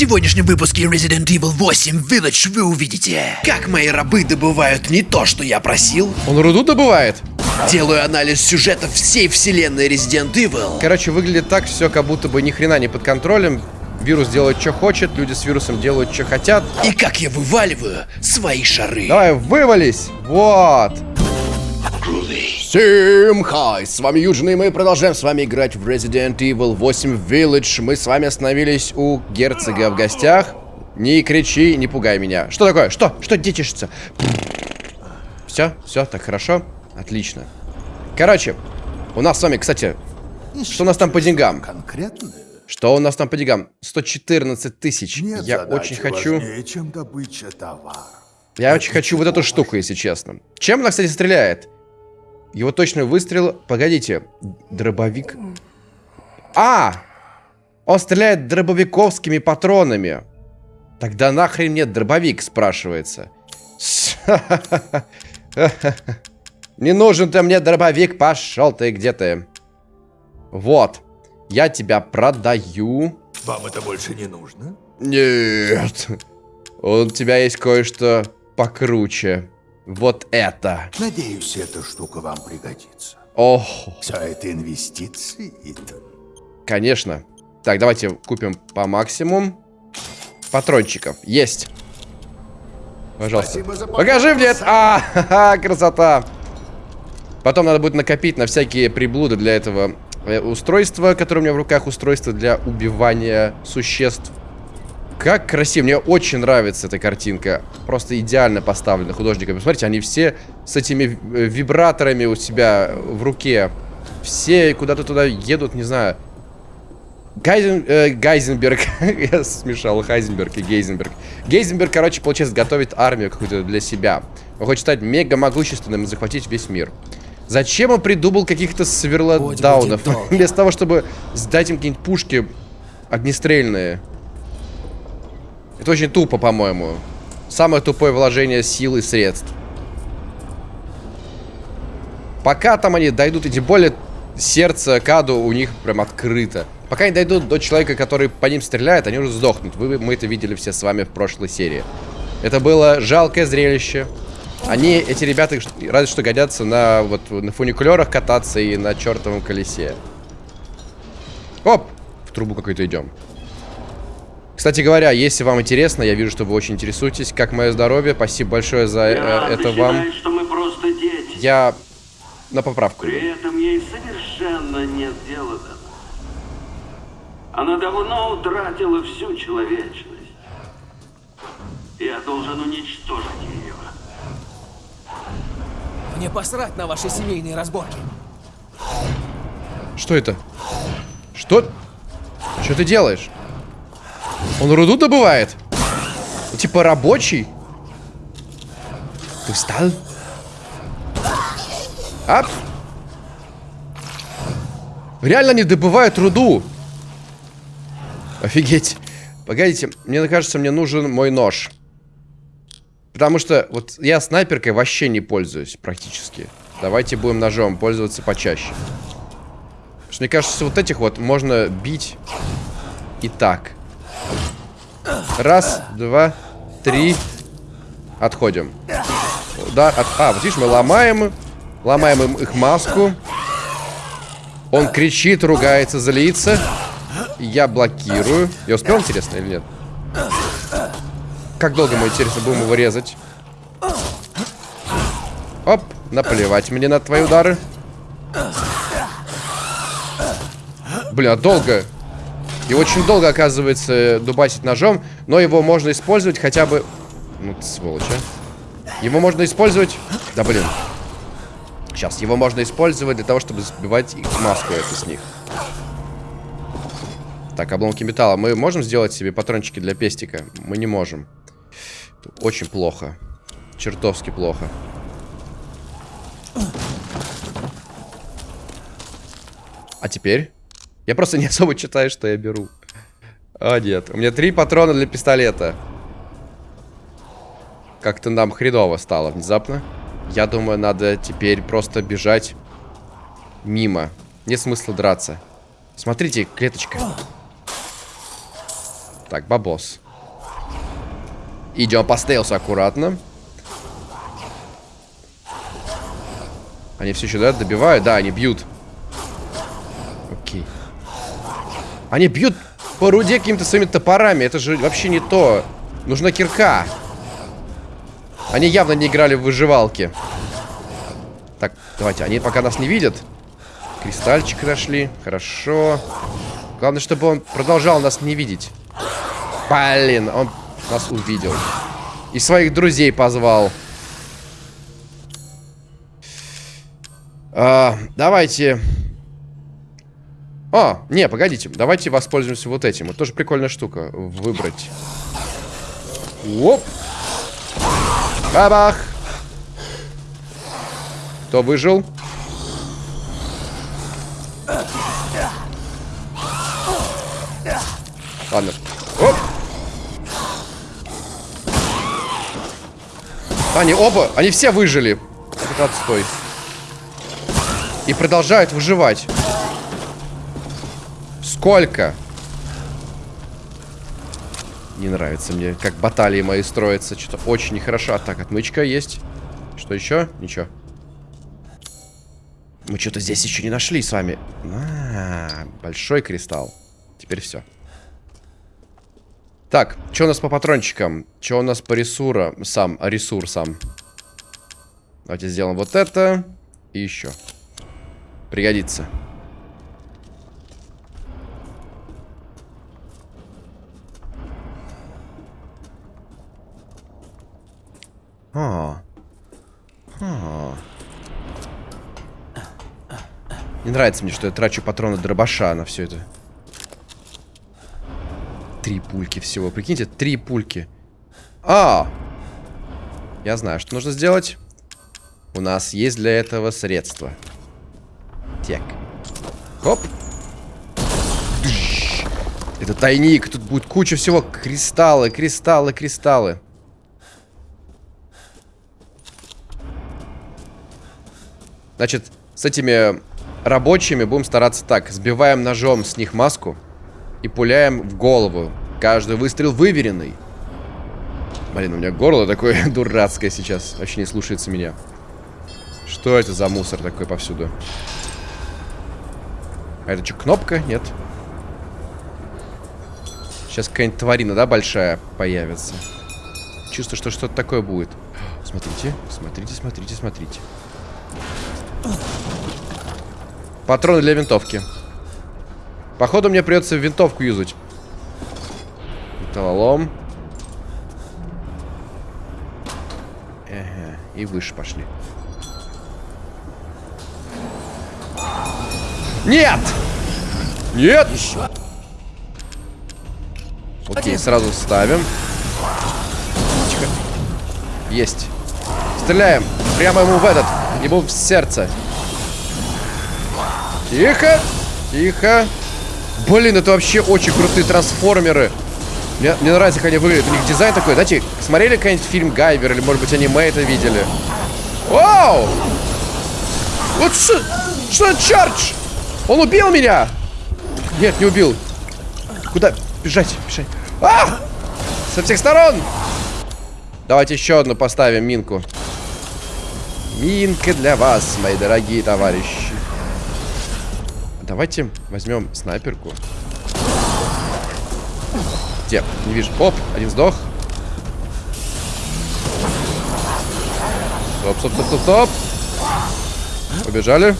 сегодняшнем выпуске Resident Evil 8 Village вы увидите, как мои рабы добывают не то, что я просил. Он руду добывает? Делаю анализ сюжета всей вселенной Resident Evil. Короче, выглядит так все, как будто бы ни хрена не под контролем. Вирус делает, что хочет, люди с вирусом делают, что хотят. И как я вываливаю свои шары. Давай, вывались! Вот! Всем хай! С вами Юджин, и мы продолжаем с вами играть в Resident Evil 8 Village. Мы с вами остановились у герцога в гостях. Не кричи, не пугай меня. Что такое? Что? Что детишься? Все, все, так хорошо. Отлично. Короче, у нас с вами, кстати, что у нас там по деньгам? Конкретно? Что у нас там по деньгам? 114 тысяч. Нет Я очень хочу... важнее, чем добыча товара. Я очень хочу вот эту штуку, если честно. Чем она, кстати, стреляет? Его точный выстрел... Погодите. Дробовик... А! Он стреляет дробовиковскими патронами. Тогда нахрен нет дробовик, спрашивается. Не нужен ты мне дробовик, пошел ты, где ты? Вот. Я тебя продаю. Вам это больше не нужно? Нет. У тебя есть кое-что покруче. Вот это. Надеюсь, эта штука вам пригодится. Ох, Все это инвестиции, Итан. конечно. Так, давайте купим по максимуму. Патрончиков. Есть. Пожалуйста. Покажи мне это. А, ха-ха, красота. Потом надо будет накопить на всякие приблуды для этого э, устройства, которое у меня в руках. Устройство для убивания существ. Как красиво. Мне очень нравится эта картинка. Просто идеально поставлена художниками. Смотрите, они все с этими э, вибраторами у себя в руке. Все куда-то туда едут, не знаю. Гайзен, э, Гайзенберг, я смешал Хайзенберг и Гейзенберг. Гейзенберг, короче, получается, готовит армию какую-то для себя. Он хочет стать мега могущественным и захватить весь мир. Зачем он придумал каких-то долго. Вместо того, чтобы сдать им какие-нибудь пушки огнестрельные. Это очень тупо, по-моему. Самое тупое вложение сил и средств. Пока там они дойдут, и тем более сердце Каду у них прям открыто. Пока они дойдут до человека, который по ним стреляет, они уже сдохнут. Вы, мы это видели все с вами в прошлой серии. Это было жалкое зрелище. Они, эти ребята, разве что годятся на, вот, на фуникулерах кататься и на чертовом колесе. Оп! В трубу какой-то идем. Кстати говоря, если вам интересно, я вижу, что вы очень интересуетесь, как мое здоровье. Спасибо большое за э, ты это вам. считаешь, что мы просто дети. Я на поправку. При этом ей совершенно нет дела до нас. Она давно утратила всю человечность. Я должен уничтожить ее. Мне посрать на ваши семейные разборки. Что это? Что? Что ты делаешь? Он руду добывает? Ну, Типа рабочий? Ты встал? Ап! Реально они добывают руду. Офигеть. Погодите, мне кажется, мне нужен мой нож. Потому что вот я снайперкой вообще не пользуюсь практически. Давайте будем ножом пользоваться почаще. Потому что мне кажется, вот этих вот можно бить и так. Раз, два, три. Отходим. Да, от... А, вот видишь, мы ломаем, ломаем им их маску. Он кричит, ругается, злится. Я блокирую. Я успел, интересно, или нет? Как долго мы, интересно, будем его резать? Оп, наплевать мне на твои удары. Бля, долго. И очень долго, оказывается, дубасить ножом. Но его можно использовать хотя бы... Ну, ты сволочь, а. Его можно использовать... Да, блин. Сейчас, его можно использовать для того, чтобы сбивать их маску эту с них. Так, обломки металла. Мы можем сделать себе патрончики для пестика? Мы не можем. Очень плохо. Чертовски плохо. А теперь? Я просто не особо читаю, что я беру. А, нет. У меня три патрона для пистолета. Как-то нам хреново стало внезапно. Я думаю, надо теперь просто бежать мимо. Нет смысла драться. Смотрите, клеточка. Так, бабос. Идем по стелсу аккуратно. Они все еще, да, добивают? Да, они бьют. Окей. Они бьют по руде какими-то своими топорами. Это же вообще не то. Нужна кирка. Они явно не играли в выживалки. Так, давайте. Они пока нас не видят. Кристальчик нашли. Хорошо. Главное, чтобы он продолжал нас не видеть. Блин, он нас увидел. И своих друзей позвал. А, давайте... А, не, погодите. Давайте воспользуемся вот этим. Вот тоже прикольная штука. Выбрать. Оп. Бабах. Кто выжил? Ладно. Оп. Они оба, они все выжили. Это отстой. И продолжают выживать. Сколько? Не нравится мне, как баталии мои строятся. Что-то очень нехорошо. Так, отмычка есть. Что еще? Ничего. Мы что-то здесь еще не нашли с вами. А, -а, -а большой кристалл. Теперь все. Так, что у нас по патрончикам? Что у нас по ресурам? Сам, ресурсам. Давайте сделаем вот это. И еще. Пригодится. А. А. Не нравится мне, что я трачу патроны дробаша на все это. Три пульки всего. Прикиньте, три пульки. А! Я знаю, что нужно сделать. У нас есть для этого средства. Так. Хоп. Это тайник. Тут будет куча всего. Кристаллы, кристаллы, кристаллы. Значит, с этими рабочими будем стараться так. Сбиваем ножом с них маску и пуляем в голову. Каждый выстрел выверенный. Блин, у меня горло такое дурацкое сейчас. Вообще не слушается меня. Что это за мусор такой повсюду? А это что, кнопка? Нет. Сейчас какая-нибудь тварина, да, большая появится. Чувствую, что что-то такое будет. Смотрите, смотрите, смотрите, смотрите. Патроны для винтовки. Походу мне придется винтовку юзать. Металлолом. Ага, и выше пошли. Нет! Нет! Еще. Окей, сразу ставим. Тихо. Есть. Стреляем. Прямо ему в этот. Ему в сердце. Тихо. Тихо. Блин, это вообще очень крутые трансформеры. Мне, мне нравится, как они выглядят. У них дизайн такой. Знаете, смотрели какой-нибудь фильм Гайвер или, может быть, аниме это видели? Вау! Вот что... Что это, Чардж? Он убил меня! Нет, не убил. Куда? Бежать, бежать. А! Со всех сторон! Давайте еще одну поставим минку. Минка для вас, мои дорогие товарищи. Давайте возьмем снайперку. Где? Не вижу. Оп, один сдох. Стоп, стоп, стоп, стоп, стоп. Побежали.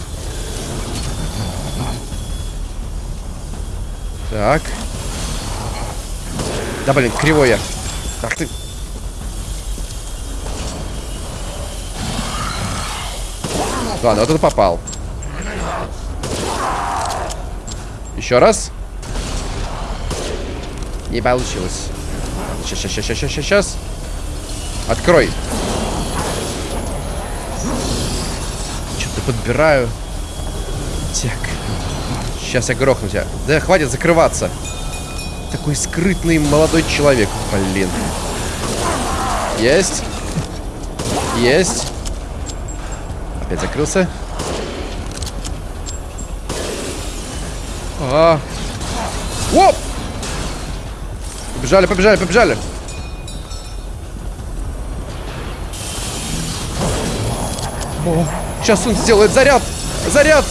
Так. Да, блин, кривой я. Ах ты. Ладно, вот это попал. Еще раз. Не получилось. Сейчас, сейчас, сейчас, сейчас, сейчас. Открой. Что-то подбираю. Так. Сейчас я грохну тебя. Да хватит закрываться. Такой скрытный молодой человек. Блин. Есть. Есть. Опять закрылся. А. Оп! Побежали, побежали, побежали. О, сейчас он сделает заряд. Заряд.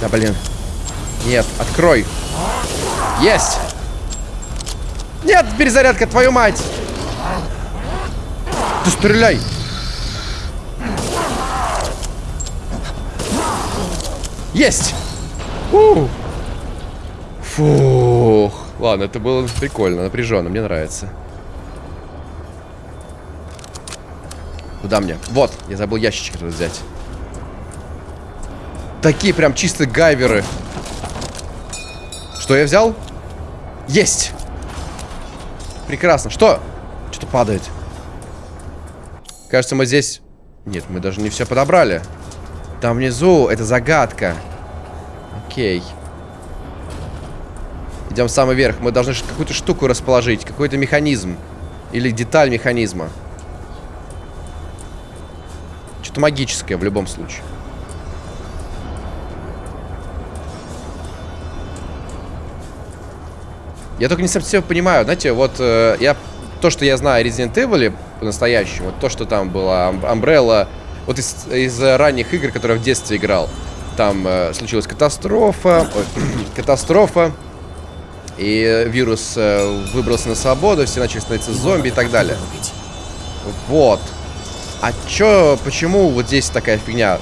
Да, блин. Нет, открой. Есть. Нет, перезарядка, твою мать. Ты стреляй. Есть. У. Фух. Ладно, это было прикольно, напряженно, мне нравится. Куда мне? Вот, я забыл ящичек взять. Такие прям чистые гайверы. Что я взял? Есть! Прекрасно. Что? Что-то падает. Кажется, мы здесь... Нет, мы даже не все подобрали. Там внизу это загадка. Окей. Идем в самый верх. Мы должны какую-то штуку расположить. Какой-то механизм. Или деталь механизма. Что-то магическое в любом случае. Я только не совсем понимаю, знаете, вот э, я то, что я знаю о Resident Evil по-настоящему, вот то, что там была Umbrella, вот из, из ранних игр, которые я в детстве играл, там э, случилась катастрофа, ой, катастрофа, и вирус э, выбрался на свободу, все начали становиться зомби и так далее. Вот. А чё, почему вот здесь такая фигня?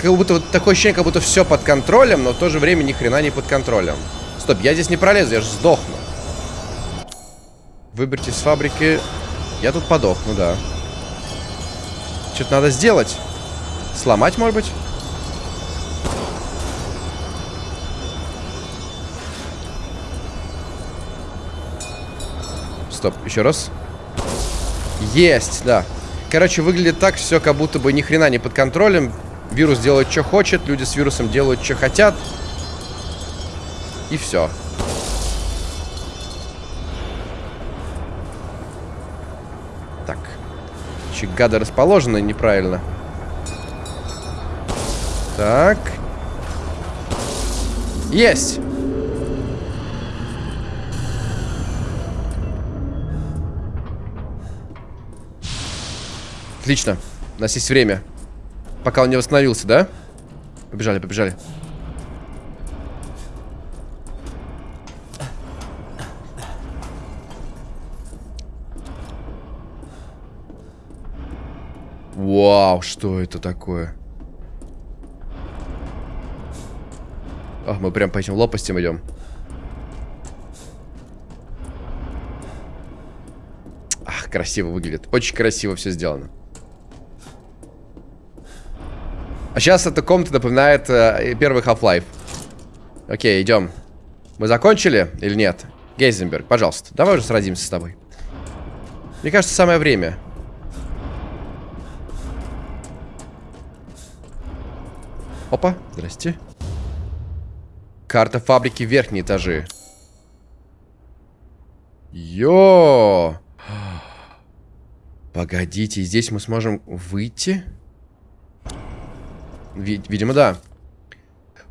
Как будто вот такое ощущение, как будто все под контролем, но в то же время ни хрена не под контролем. Стоп, я здесь не пролезу, я же сдохну. Выберите с фабрики. Я тут подохну, да. Что-то надо сделать. Сломать, может быть? Стоп, еще раз. Есть, да. Короче, выглядит так все, как будто бы ни хрена не под контролем. Вирус делает, что хочет, люди с вирусом делают, что хотят. И все. Еще гады расположены неправильно. Так. Есть! Отлично. У нас есть время. Пока он не восстановился, да? Побежали, побежали. Вау, что это такое? Ах, мы прям по этим лопастям идем. Ах, красиво выглядит. Очень красиво все сделано. А сейчас эта комната напоминает э, первый Half-Life. Окей, идем. Мы закончили или нет? Гейзенберг, пожалуйста, давай уже сразимся с тобой. Мне кажется, самое время. Опа, здрасте. Карта фабрики верхние этажи. Йо! Погодите, здесь мы сможем выйти? Вид видимо, да.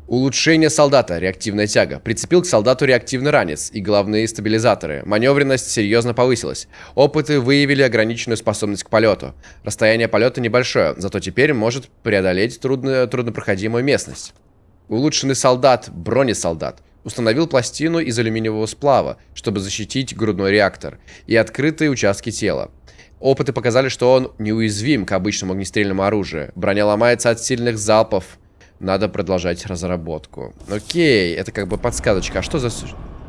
Улучшение солдата. Реактивная тяга. Прицепил к солдату реактивный ранец и головные стабилизаторы. Маневренность серьезно повысилась. Опыты выявили ограниченную способность к полету. Расстояние полета небольшое, зато теперь может преодолеть трудно, труднопроходимую местность. Улучшенный солдат. Бронесолдат. Установил пластину из алюминиевого сплава, чтобы защитить грудной реактор и открытые участки тела. Опыты показали, что он неуязвим к обычному огнестрельному оружию. Броня ломается от сильных залпов. Надо продолжать разработку. Окей, это как бы подсказочка. А что за...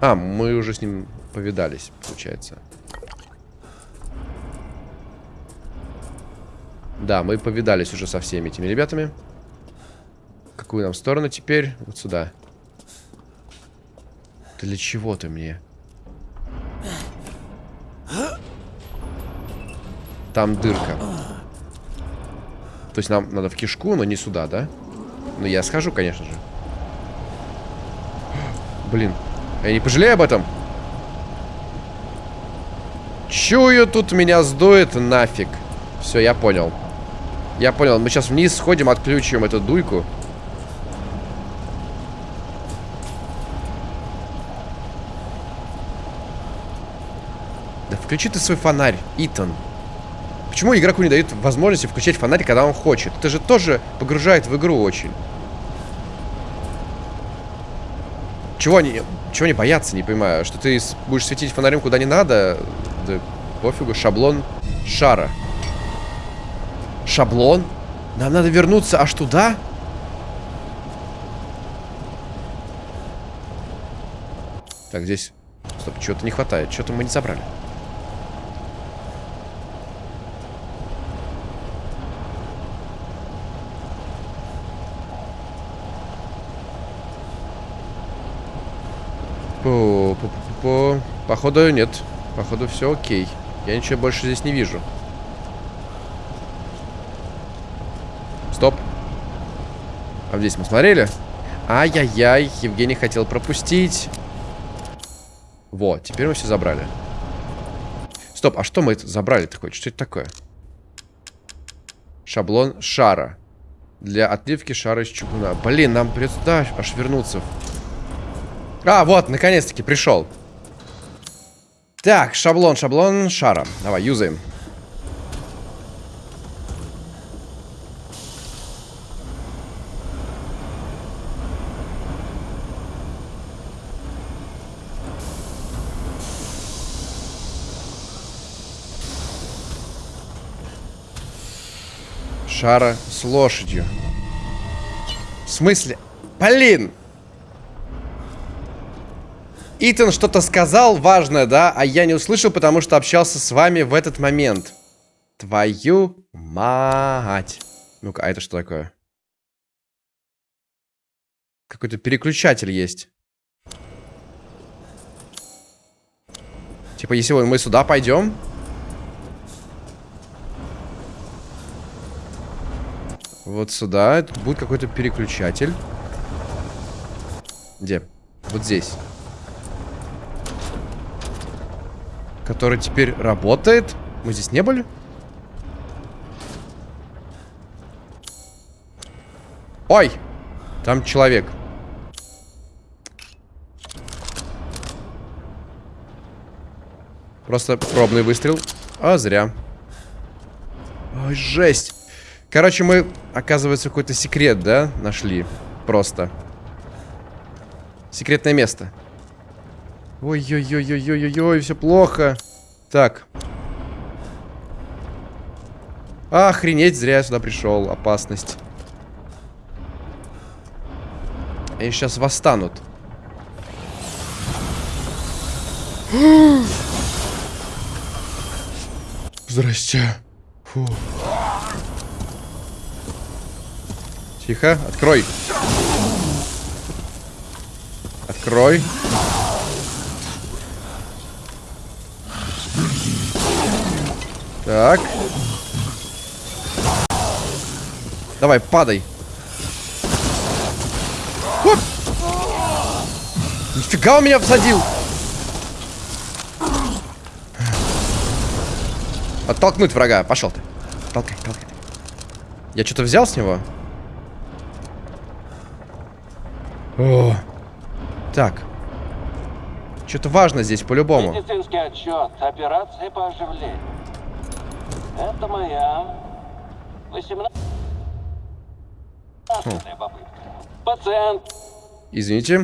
А, мы уже с ним повидались, получается. Да, мы повидались уже со всеми этими ребятами. Какую нам сторону теперь? Вот сюда. Для чего ты мне? Там дырка. То есть нам надо в кишку, но не сюда, да? Ну, я схожу, конечно же. Блин, я не пожалею об этом. Чую, тут меня сдует нафиг. Все, я понял. Я понял, мы сейчас вниз сходим, отключим эту дуйку. Да включи ты свой фонарь, Итан. Почему игроку не дают возможности включать фонарь, когда он хочет? Это же тоже погружает в игру очень. Чего они, чего они боятся, не понимаю. Что ты будешь светить фонарем куда не надо? Да пофигу, шаблон шара. Шаблон? Нам надо вернуться аж туда? Так, здесь... Стоп, чего-то не хватает. Что-то мы не забрали. По, по, по, по. Походу нет. Походу все окей. Я ничего больше здесь не вижу. Стоп. А здесь мы смотрели? Ай-яй-яй, Евгений хотел пропустить. Вот, теперь мы все забрали. Стоп, а что мы это забрали-то хоть? Что это такое? Шаблон шара. Для отливки шара из чугуна. Блин, нам придется да, аж вернуться. А, вот, наконец-таки пришел. Так, шаблон, шаблон шара. Давай, юзаем. Шара с лошадью. В смысле? Блин! Итан что-то сказал важное, да? А я не услышал, потому что общался с вами в этот момент. Твою мать. Ну-ка, а это что такое? Какой-то переключатель есть. Типа, если мы сюда пойдем... Вот сюда. Тут будет какой-то переключатель. Где? Вот здесь. Который теперь работает. Мы здесь не были? Ой! Там человек. Просто пробный выстрел. А, зря. Ой, жесть. Короче, мы, оказывается, какой-то секрет, да, нашли. Просто. Секретное место. Ой-ой-ой-ой-ой-ой, все плохо. Так. Охренеть, зря я сюда пришел. Опасность. Они сейчас восстанут. Здрасте. Фу. Тихо, открой. Открой. Так. Давай, падай. Оп! Нифига он меня всадил. Оттолкнуть врага. Пошел ты. Толкай, толкай. Я что-то взял с него? О. Так. Что-то важно здесь, по-любому. Медицинский отчет. Операция по оживлению. Это моя 18 попытка. Пациент. Извините.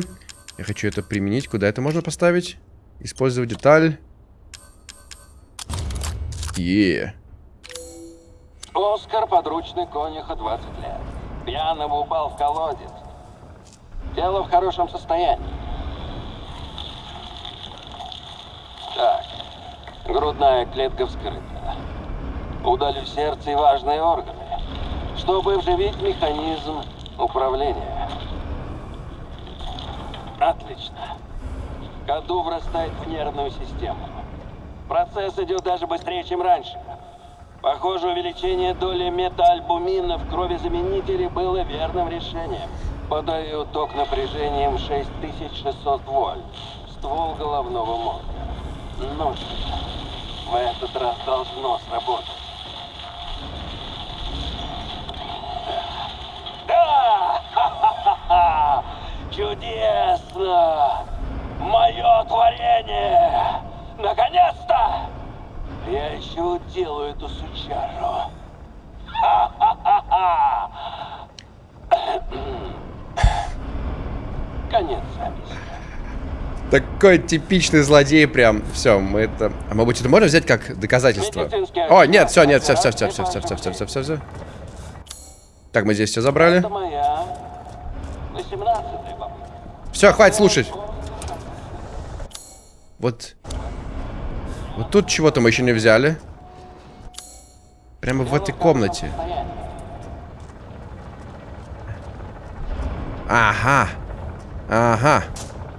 Я хочу это применить. Куда это можно поставить? Использовать деталь. Е. Оскар подручный конюха 20 лет. Пьяного упал в колодец. Тело в хорошем состоянии. Так. Грудная клетка вскрыта. Удалю сердце и важные органы, чтобы вживить механизм управления. Отлично. Коду врастает в нервную систему. Процесс идет даже быстрее, чем раньше. Похоже, увеличение доли метаальбумина в крови заменителей было верным решением. Подаю ток напряжением 6600 вольт. Ствол головного мозга. Ну, в этот раз должно сработать. Да! Ха-ха-ха! Чудесно! Мое творение! Наконец-то! Я еще уделаю эту сучару. Ха-ха-ха-ха! Конец записи. Такой типичный злодей прям. Все, мы это... А быть, это можно взять как доказательство? О, нет, все, нет, все, все, все, все, все, все, все, все, все, все. Так, мы здесь все забрали. Это моя 18-я попытка. Все, хватит слушать. Вот. Вот тут чего-то мы еще не взяли. Прямо в этой комнате. Ага. Ага.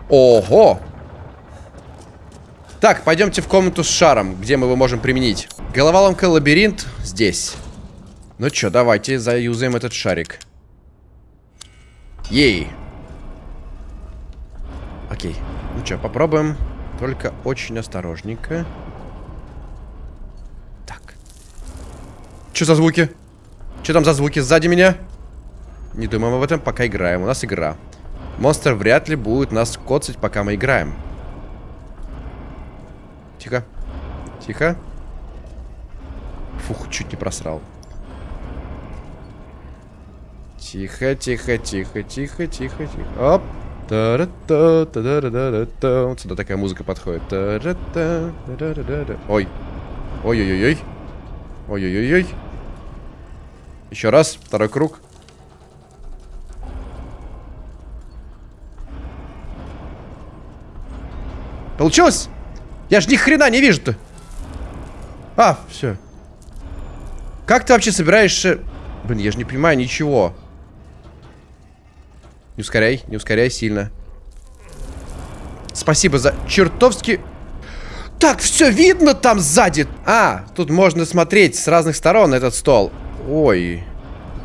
Ого. Так, пойдемте в комнату с шаром, где мы его можем применить. Головоломка лабиринт здесь. Ну что, давайте заюзаем этот шарик. Ей. Окей. Ну что, попробуем. Только очень осторожненько. Так. Что за звуки? Что там за звуки сзади меня? Не думаем об этом, пока играем. У нас игра. Монстр вряд ли будет нас коцать, пока мы играем. Тихо. Тихо. Фух, чуть не просрал. Тихо, тихо, тихо, тихо, тихо, тихо. Оп. Вот сюда такая музыка подходит. Ой. Ой-ой-ой-ой. Ой-ой-ой-ой. Еще раз. Второй круг. Получилось? Я ж ни хрена не вижу-то. А, все. Как ты вообще собираешься... Блин, я же не понимаю ничего. Не ускоряй, не ускоряй сильно. Спасибо за чертовски... Так, все видно там сзади. А, тут можно смотреть с разных сторон этот стол. Ой.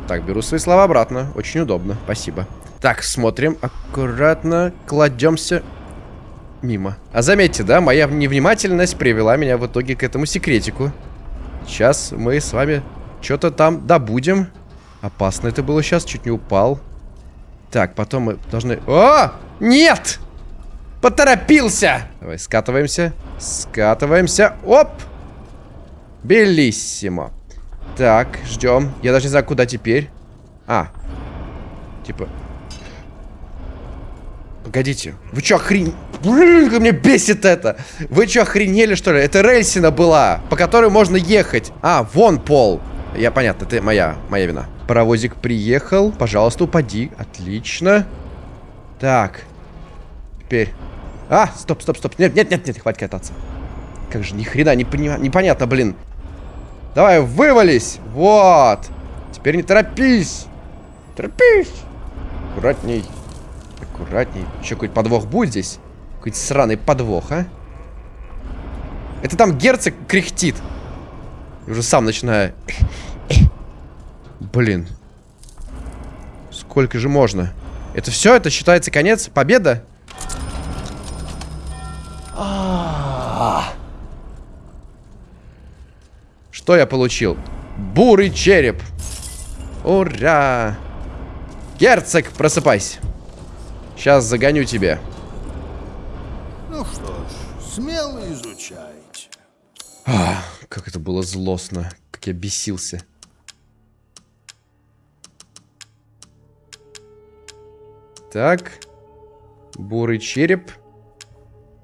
Так, беру свои слова обратно. Очень удобно. Спасибо. Так, смотрим. Аккуратно кладемся мимо. А заметьте, да, моя невнимательность привела меня в итоге к этому секретику. Сейчас мы с вами что-то там добудем. Опасно это было сейчас, чуть не упал. Так, потом мы должны... О! Нет! Поторопился! Давай, скатываемся. Скатываемся. Оп! Белиссимо. Так, ждем. Я даже не знаю, куда теперь. А. Типа... Погодите. Вы что, охрен... Блин, как меня бесит это. Вы что, охренели, что ли? Это рельсина была, по которой можно ехать. А, вон пол. Я, понятно, это моя, моя вина. Паровозик приехал. Пожалуйста, упади. Отлично. Так. Теперь. А, стоп, стоп, стоп. Нет, нет, нет, нет, хватит кататься. Как же, ни хрена не пони... непонятно, блин. Давай, вывались. Вот. Теперь не торопись. Торопись. Аккуратней. Аккуратней. Еще какой-то подвох будет здесь? Какой-то сраный подвох, а? Это там герцог кряхтит. Уже сам начинаю... Блин. Сколько же можно? Это все? Это считается конец? Победа? Что я получил? Бурый череп. Ура! Герцог, просыпайся. Сейчас загоню тебя. Ну что ж, смело изучайте. А, как это было злостно. Как я бесился. Так. Бурый череп.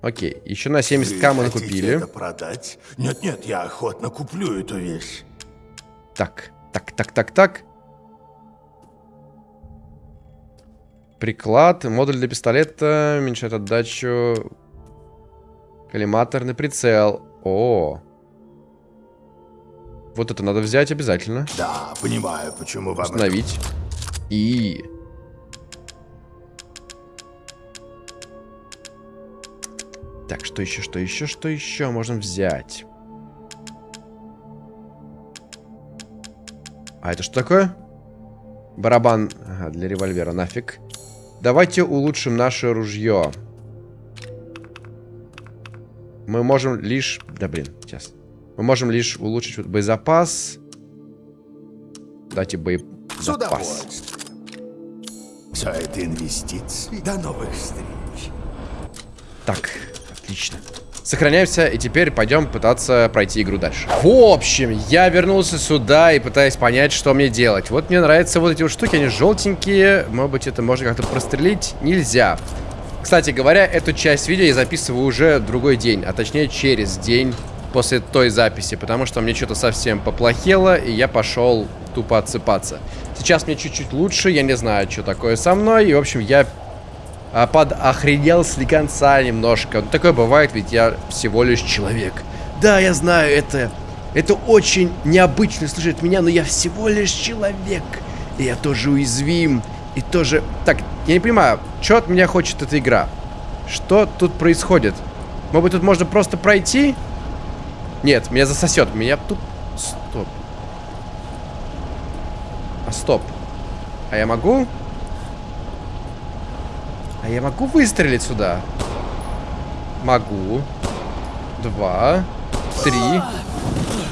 Окей, еще на 70к мы Вы накупили. хотите это продать? Нет-нет, я охотно куплю эту вещь. Так, так, так, так, так. Приклад, модуль для пистолета, уменьшает отдачу. Коллиматорный прицел. О. Вот это надо взять обязательно. Да, понимаю, почему вам Установить. И... Так, что еще, что еще, что еще можем взять? А это что такое? Барабан ага, для револьвера, нафиг. Давайте улучшим наше ружье. Мы можем лишь... Да блин, сейчас. Мы можем лишь улучшить вот боезапас. Дайте боезапас. Все это инвестиции. До новых встреч. Так, отлично. Сохраняемся, и теперь пойдем пытаться пройти игру дальше. В общем, я вернулся сюда и пытаюсь понять, что мне делать. Вот мне нравятся вот эти вот штуки, они желтенькие. Может быть, это можно как-то прострелить? Нельзя. Кстати говоря, эту часть видео я записываю уже другой день, а точнее через день после той записи, потому что мне что-то совсем поплохело, и я пошел тупо отсыпаться. Сейчас мне чуть-чуть лучше, я не знаю, что такое со мной, и, в общем, я а, подохренел слегонца немножко. Ну, такое бывает, ведь я всего лишь человек. Да, я знаю, это... Это очень необычно слышать меня, но я всего лишь человек. И я тоже уязвим. И тоже... Так, я не понимаю, что от меня хочет эта игра? Что тут происходит? Может быть, тут можно просто пройти? Нет, меня засосет. Меня тут... Стоп. А стоп. А я могу? А я могу выстрелить сюда? Могу. Два. Три.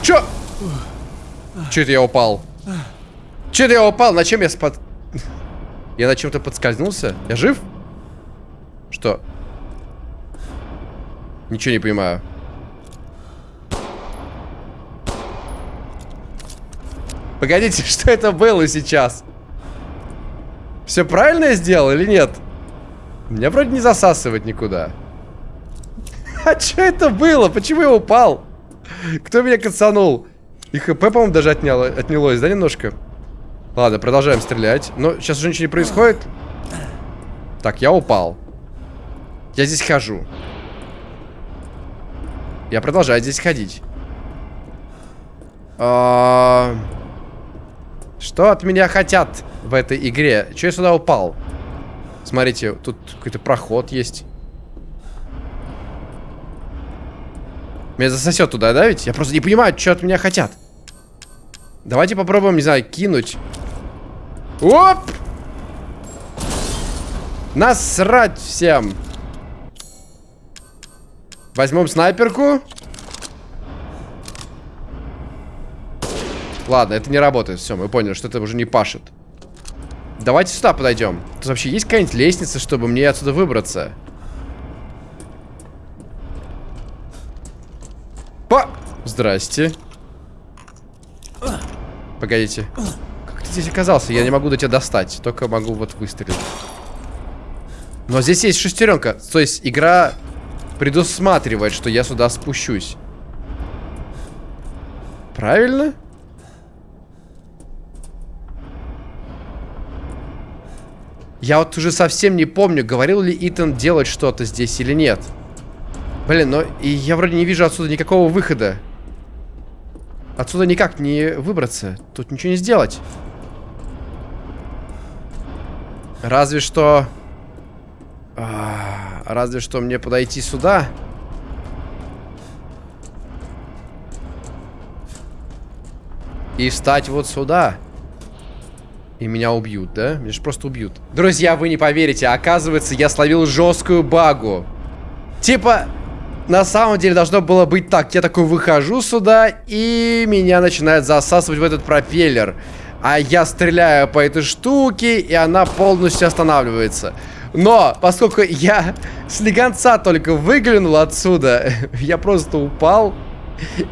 Чё? Чё это я упал? Чё это я упал? На чем я спад... Я на чем-то подскользнулся? Я жив? Что? Ничего не понимаю. Погодите, что это было сейчас? Все правильно я сделал или нет? Меня вроде не засасывает никуда. А что это было? Почему я упал? Кто меня кацанул? И хп, по-моему, даже отняло, отнялось, да, немножко? Ладно, продолжаем стрелять. Но сейчас уже ничего не происходит. Так, я упал. Я здесь хожу. Я продолжаю здесь ходить. А... Что от меня хотят в этой игре? Че я сюда упал? Смотрите, тут какой-то проход есть. Меня засосет туда, да ведь? Я просто не понимаю, что от меня хотят. Давайте попробуем, не знаю, кинуть. Оп! Насрать всем. Возьмем снайперку. Ладно, это не работает. Все, мы поняли, что это уже не пашет. Давайте сюда подойдем. Тут вообще есть какая-нибудь лестница, чтобы мне отсюда выбраться? По! Здрасте. Погодите. Как ты здесь оказался? Я не могу до тебя достать. Только могу вот выстрелить. Но здесь есть шестеренка. То есть игра предусматривает, что я сюда спущусь. Правильно? Я вот уже совсем не помню, говорил ли Итан делать что-то здесь или нет. Блин, но я вроде не вижу отсюда никакого выхода. Отсюда никак не выбраться. Тут ничего не сделать. Разве что... А, разве что мне подойти сюда. И встать вот сюда. И меня убьют, да? Меня же просто убьют. Друзья, вы не поверите, оказывается, я словил жесткую багу. Типа, на самом деле должно было быть так. Я такой выхожу сюда, и меня начинает засасывать в этот пропеллер. А я стреляю по этой штуке, и она полностью останавливается. Но, поскольку я с легонца только выглянул отсюда, я просто упал.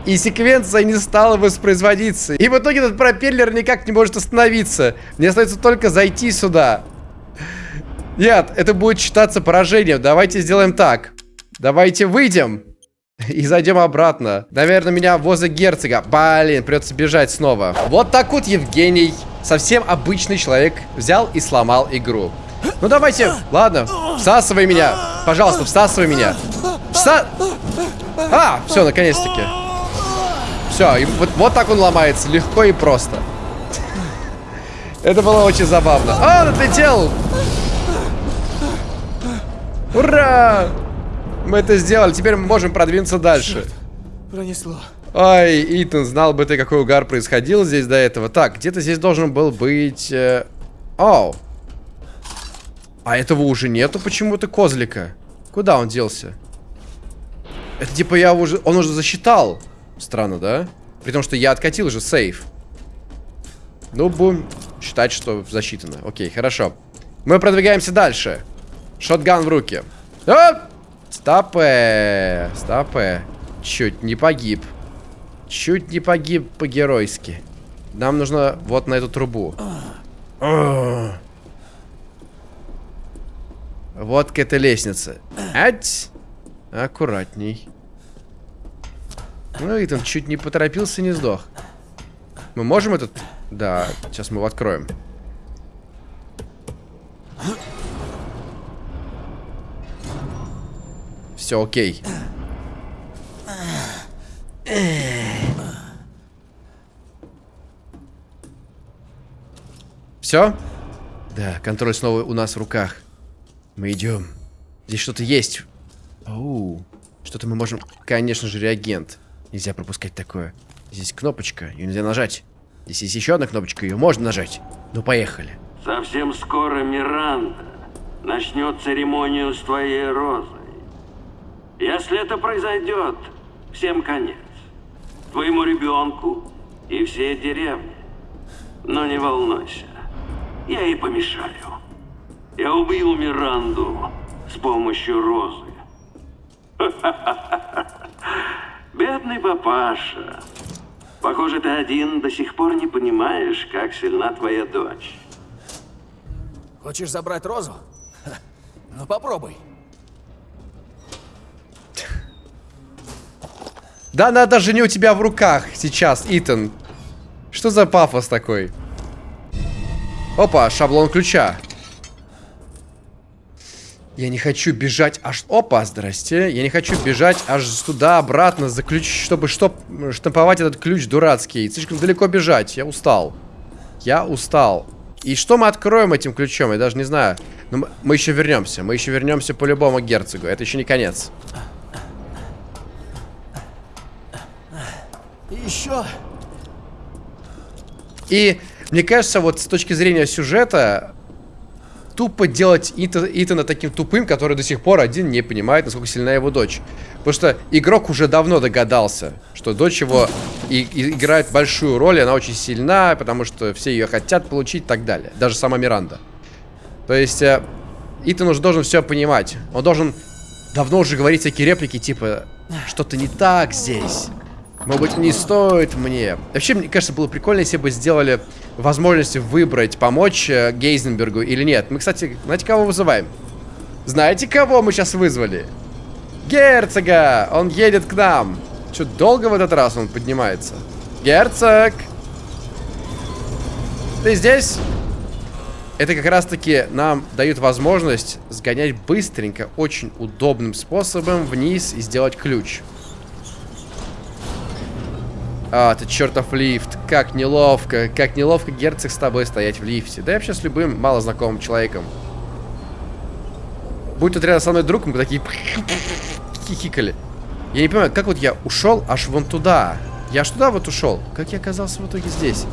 И секвенция не стала воспроизводиться. И в итоге этот пропеллер никак не может остановиться. Мне остается только зайти сюда. Нет, это будет считаться поражением. Давайте сделаем так. Давайте выйдем. И зайдем обратно. Наверное, меня возле герцога. Блин, придется бежать снова. Вот так вот Евгений, совсем обычный человек, взял и сломал игру. Ну давайте, ладно, всасывай меня. Пожалуйста, всасывай меня. Вса... А, все, наконец-таки. Все, и вот, вот так он ломается, легко и просто. Это было очень забавно. А, отлетел! Ура! Мы это сделали, теперь мы можем продвинуться дальше. Черт, пронесло. Ой, Итан, знал бы ты, какой угар происходил здесь до этого. Так, где-то здесь должен был быть... Э... Оу. А этого уже нету почему-то козлика. Куда он делся? Это типа я уже... Он уже засчитал. Странно, да? При том, что я откатил же сейф. Ну, будем считать, что засчитано. Окей, хорошо. Мы продвигаемся дальше. Шотган в руки. А! Стопэ. Стопэ. Чуть не погиб. Чуть не погиб по-геройски. Нам нужно вот на эту трубу. Вот к этой лестнице. Ать! Аккуратней. Ну, Итан чуть не поторопился, не сдох. Мы можем этот... Да, сейчас мы его откроем. Все окей. Все? Да, контроль снова у нас в руках. Мы идем. Здесь что-то есть. Оу. Что-то мы можем... Конечно же, реагент. Нельзя пропускать такое. Здесь кнопочка, ее нельзя нажать. Здесь есть еще одна кнопочка, ее можно нажать. Ну, поехали. Совсем скоро Миранда начнет церемонию с твоей розой. Если это произойдет, всем конец. Твоему ребенку и всей деревне. Но не волнуйся, я ей помешаю. Я убил Миранду с помощью розы. Бедный папаша. Похоже, ты один до сих пор не понимаешь, как сильна твоя дочь. Хочешь забрать розу? Ну попробуй. Да она даже не у тебя в руках сейчас, Итан. Что за пафос такой? Опа, шаблон ключа. Я не хочу бежать аж... Опа, здрасте. Я не хочу бежать аж туда-обратно за ключ, чтобы штоп... штамповать этот ключ дурацкий. Слишком далеко бежать. Я устал. Я устал. И что мы откроем этим ключом? Я даже не знаю. Но мы, мы еще вернемся. Мы еще вернемся по-любому к герцогу. Это еще не конец. Еще. И мне кажется, вот с точки зрения сюжета, тупо делать Ита- Итана таким тупым, который до сих пор один не понимает, насколько сильна его дочь. Потому что игрок уже давно догадался, что дочь его и, и играет большую роль, и она очень сильна, потому что все ее хотят получить и так далее. Даже сама Миранда. То есть, э, Итан уже должен все понимать. Он должен давно уже говорить всякие реплики, типа, что-то не так здесь. Может быть, не стоит мне. Вообще, мне кажется, было прикольно, если бы сделали возможность выбрать, помочь э, Гейзенбергу или нет. Мы, кстати, знаете, кого вызываем? Знаете, кого мы сейчас вызвали? Герцога! Он едет к нам. Что, долго в этот раз он поднимается? Герцог! Ты здесь? Это как раз-таки нам дают возможность сгонять быстренько, очень удобным способом вниз и сделать ключ. А, ты чертов лифт. Как неловко. Как неловко, герцог, с тобой стоять в лифте. Да я вообще с любым малознакомым человеком. Будь тут рядом со мной друг, мы такие хихикали. Я не понимаю, как вот я ушел аж вон туда. Я аж туда вот ушел. Как я оказался в итоге здесь?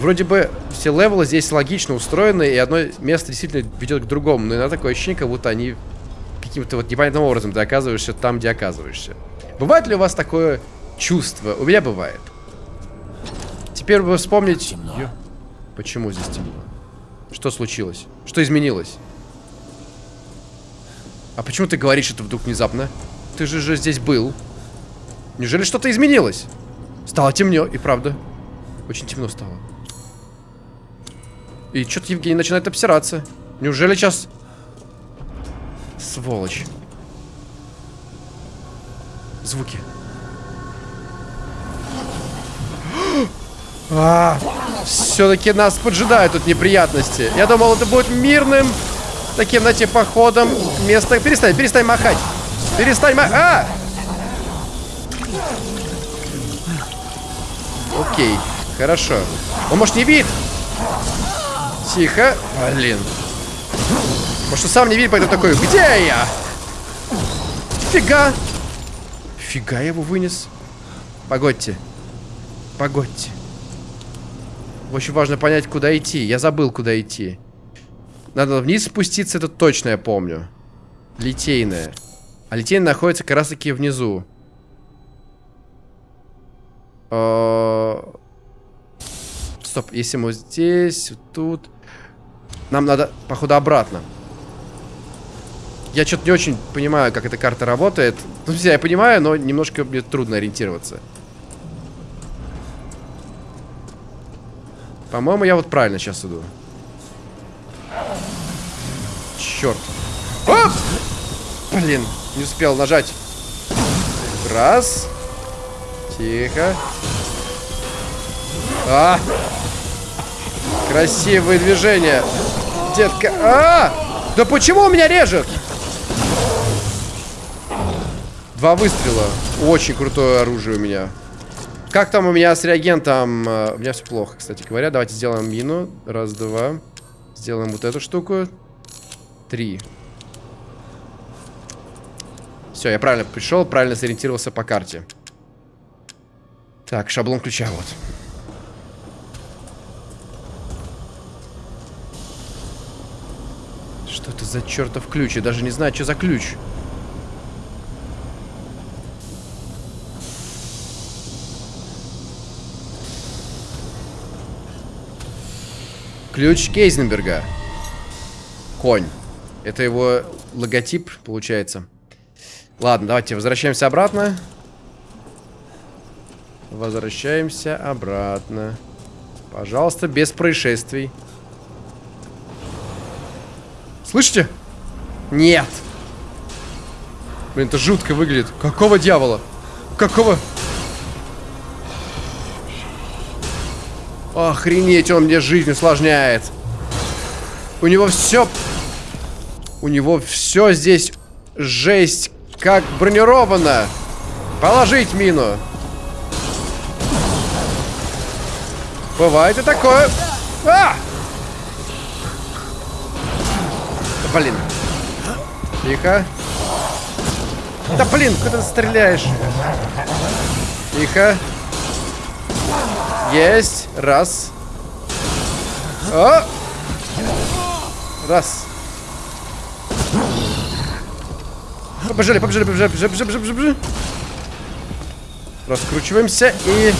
Вроде бы все левелы здесь логично устроены, и одно место действительно ведет к другому. Но иногда такое ощущение, как будто они каким-то вот непонятным образом ты оказываешься там, где оказываешься. Бывает ли у вас такое чувство? У меня бывает. Теперь бы вспомнить... Ё- Почему здесь темно? Что случилось? Что изменилось? А почему ты говоришь это вдруг внезапно? Ты же же здесь был. Неужели что-то изменилось? Стало темнее, и правда. Очень темно стало. И что-то Евгений начинает обсираться. Неужели сейчас... Сволочь. Звуки. А, все-таки нас поджидают тут неприятности. Я думал, это будет мирным таким, знаете, походом место. Перестань, перестань махать. Перестань махать. А! Окей, хорошо. Он, может, не видит? Тихо. Блин. Может, он сам не видит, поэтому такой, где я? Фига. Фига я его вынес. Погодьте. Погодьте. Очень важно понять, куда идти. Я забыл, куда идти. Надо вниз спуститься, это точно я помню. Литейная. А литейная находится как раз таки внизу. А, Стоп, если мы здесь, тут... Нам надо, походу, обратно. Я что-то не очень понимаю, как эта карта работает. Ну, я понимаю, но немножко мне трудно ориентироваться. По-моему, я вот правильно сейчас иду. Черт. Оп! Блин, не успел нажать. Раз. Тихо. А! Красивые движения. Детка. А! Да почему у меня режет? Два выстрела. Очень крутое оружие у меня. Как там у меня с реагентом? Э, У меня все плохо, кстати говоря. Давайте сделаем мину. Раз, два. Сделаем вот эту штуку. Три. Все, я правильно пришел, правильно сориентировался по карте. Так, шаблон ключа вот. Что это за чертов ключ? Я даже не знаю, что за ключ. Ключ Кейзенберга. Конь. Это его логотип, получается. Ладно, давайте возвращаемся обратно. Возвращаемся обратно. Пожалуйста, без происшествий. Слышите? Нет. Блин, это жутко выглядит. Какого дьявола? Какого? Охренеть, он мне жизнь усложняет. У него все... У него все здесь жесть, как бронировано. Положить мину. Бывает и такое. А! Блин. Тихо. Да блин, куда ты стреляешь? Тихо. Есть. Раз. О! Раз. Побежали, побежали, побежали, побежали, побежали, побежали, побежали. Раскручиваемся и...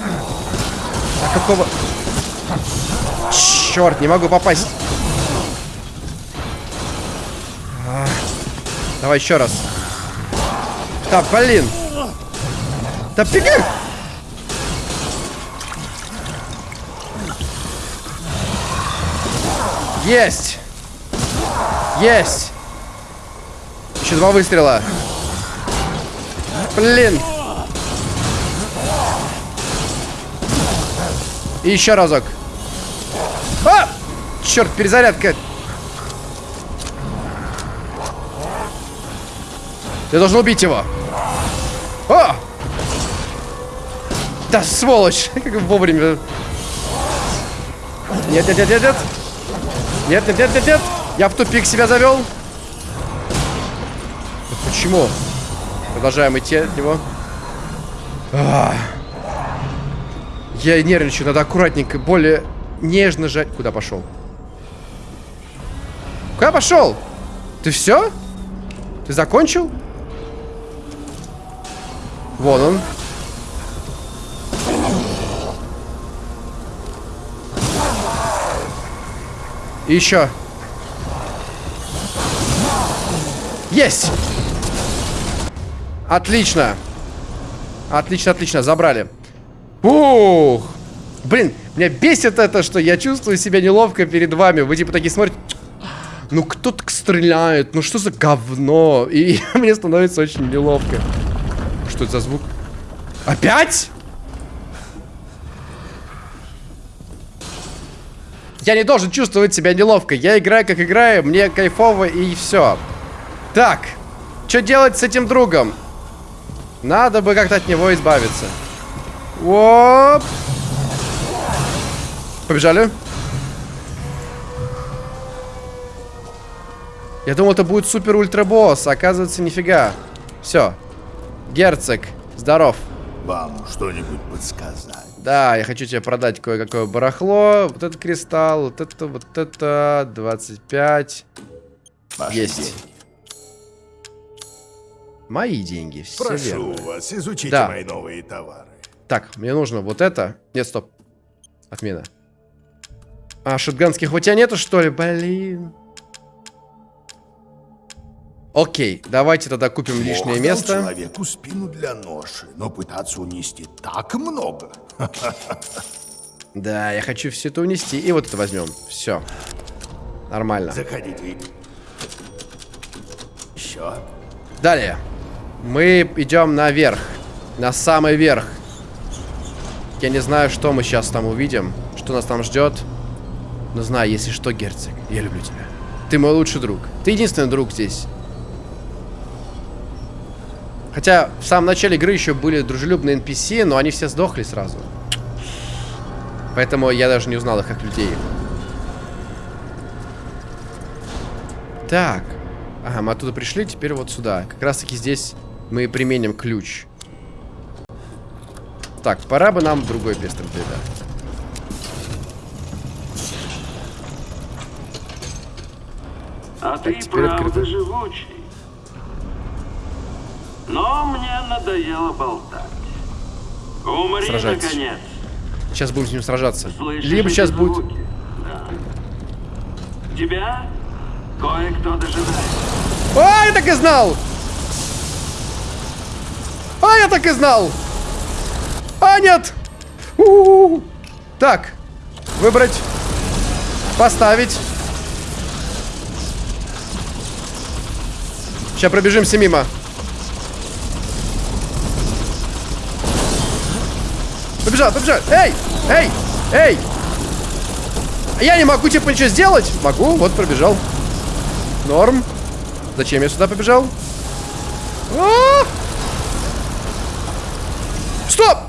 А какого... Черт, не могу попасть. Давай еще раз. Да, блин. Да беги! Есть! Есть! Еще два выстрела. Блин! И еще разок. А! Черт, перезарядка. Я должен убить его. О! Да, сволочь! Как вовремя. Нет, нет, нет, нет, нет. Нет, нет, нет, нет, нет. Я в тупик себя завел. Да Почему? Продолжаем идти от него. А. Я нервничаю, надо аккуратненько, более нежно жать. Куда пошел? Куда пошел? Ты все? Ты закончил? Вон он. И еще. Есть! Отлично. Отлично, отлично, забрали. Ух! Блин, меня бесит это, что я чувствую себя неловко перед вами. Вы типа такие смотрите. Ну кто так стреляет? Ну что за говно? И мне становится очень неловко. Что это за звук? Опять? Я не должен чувствовать себя неловко. Я играю, как играю, мне кайфово и все. Так, что делать с этим другом? Надо бы как-то от него избавиться. Оп. Побежали. Я думал, это будет супер ультра босс, а оказывается, нифига. Все. Герцог, здоров. Вам что-нибудь подсказать? Да, я хочу тебе продать кое-какое барахло. Вот этот кристалл, вот это, вот это. 25. Ваши Есть. деньги. Мои деньги, все Прошу верно. вас, изучите Да. мои новые товары. Так, мне нужно вот это. Нет, стоп. Отмена. А, шотганских у тебя нету, что ли? Блин. Окей, давайте тогда купим лишнее Бог дал место. человеку спину для ноши, но пытаться унести так много. Да, я хочу все это унести. И вот это возьмем. Все. Нормально. Заходите. Еще. Далее. Мы идем наверх. На самый верх. Я не знаю, что мы сейчас там увидим. Что нас там ждет. Но знаю, если что, герцог, я люблю тебя. Ты мой лучший друг. Ты единственный друг здесь. Хотя в самом начале игры еще были дружелюбные NPC, но они все сдохли сразу. Поэтому я даже не узнал их как людей. Так. Ага, мы оттуда пришли, теперь вот сюда. Как раз таки здесь мы применим ключ. Так, пора бы нам другой пистолет, да. А ты теперь правда открыто. живучий. Но мне надоело болтать. Умри, Сражайтесь. наконец. Сейчас будем с ним сражаться. Слышишь Либо сейчас будет... звуки? Да. Тебя кое-кто дожидается. А, я так и знал! А, я так и знал! А, нет! У-у-у. Так, выбрать, поставить. Сейчас пробежимся мимо. Побежал, побежал. Эй, эй, эй! Я не могу типа ничего сделать? Могу, вот пробежал. Норм. Зачем я сюда побежал? А! Стоп!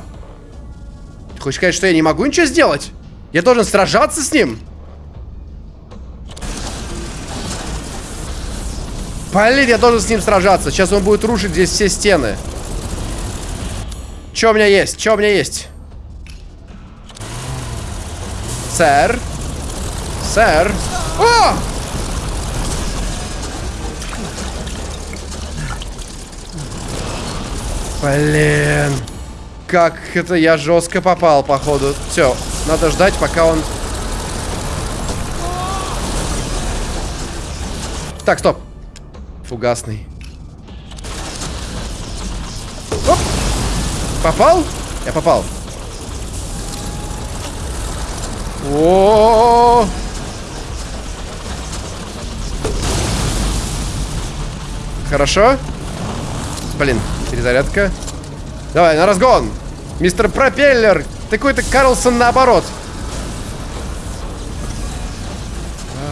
Ты хочешь сказать, что я не могу ничего сделать? Я должен сражаться с ним? Блин, я должен с ним сражаться. Сейчас он будет рушить здесь все стены. Что у меня есть? Что у меня есть? Сэр? Сэр? О! Блин. Как это я жестко попал, походу. Все, надо ждать, пока он... Так, стоп. Фугасный. Оп. Попал? Я попал. О. Хорошо. Блин, перезарядка. Давай, на разгон. Мистер Пропеллер. Ты какой-то Карлсон наоборот.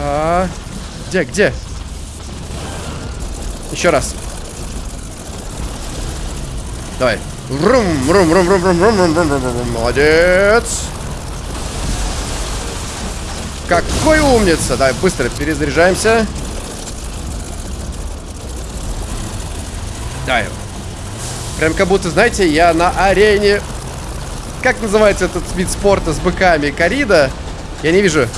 А, где, где? Еще раз. Давай. Рум, рум, рум, рум, рум, рум, рум, рум, рум, рум. Молодец. Какой умница. Давай, быстро перезаряжаемся. Давай. Прям как будто, знаете, я на арене... Как называется этот вид спорта с быками? Корида? Я не вижу.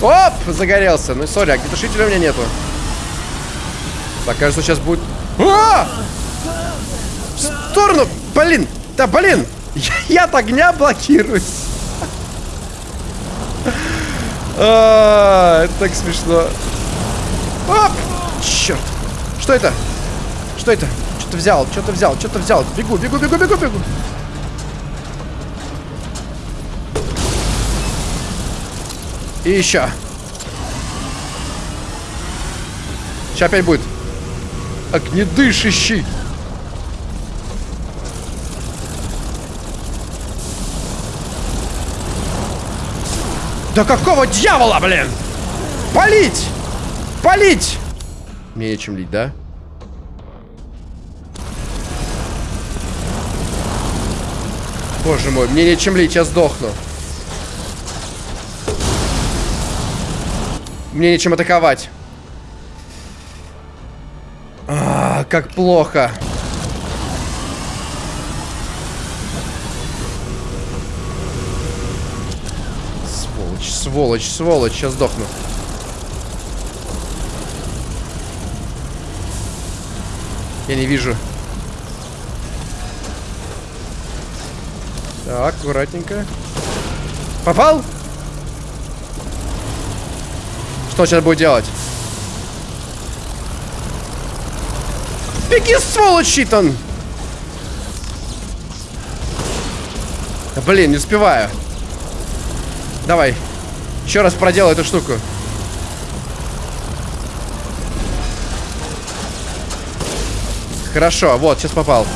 Оп! Загорелся. Ну, сори, огнетушителя у меня нету. Так, кажется, сейчас будет... А! В сторону! Блин! Да, блин! Я, я от огня блокируюсь. А, это так смешно. Оп! Черт! Что это? Что это? Что-то взял, что-то взял, что-то взял. Бегу, бегу, бегу, бегу, бегу. И еще. Сейчас опять будет. Огнедышащий. Да какого дьявола, блин? Полить! Полить! Мне нечем лить, да? Боже мой, мне нечем лить, я сдохну. Мне нечем атаковать. А, как плохо. Сволочь, сволочь, сейчас сдохну. Я не вижу. Так, аккуратненько. Попал? Что сейчас будет делать? Беги, сволочь, Итан! Да, блин, не успеваю. Давай. Еще раз проделай эту штуку. Хорошо, вот, сейчас попал.